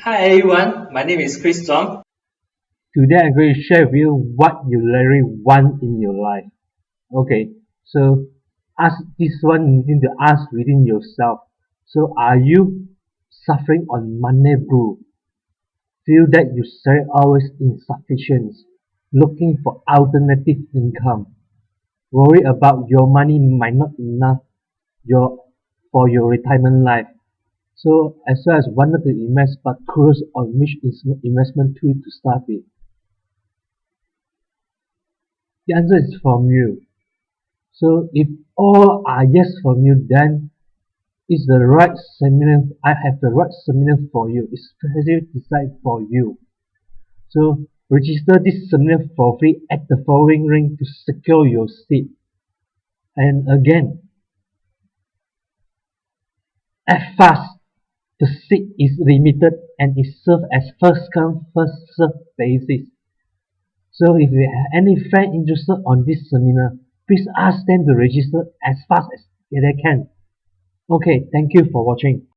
Hi everyone, my name is Chris Tom. Today I'm going to share with you what you really want in your life. Okay, so ask this one you need to ask within yourself. So are you suffering on money blue? Feel that you are always insufficient, looking for alternative income. Worry about your money might not enough your for your retirement life so as well as wanted to invest but curious on which investment tool to start with. The answer is from you. So if all are yes from you, then it's the right seminar. I have the right seminar for you. It's designed for you. So register this seminar for free at the following link to secure your seat. And again, act fast the seat is limited and is served as first come first served basis. So if you have any friend interested on this seminar, please ask them to register as fast as they can. Okay, thank you for watching.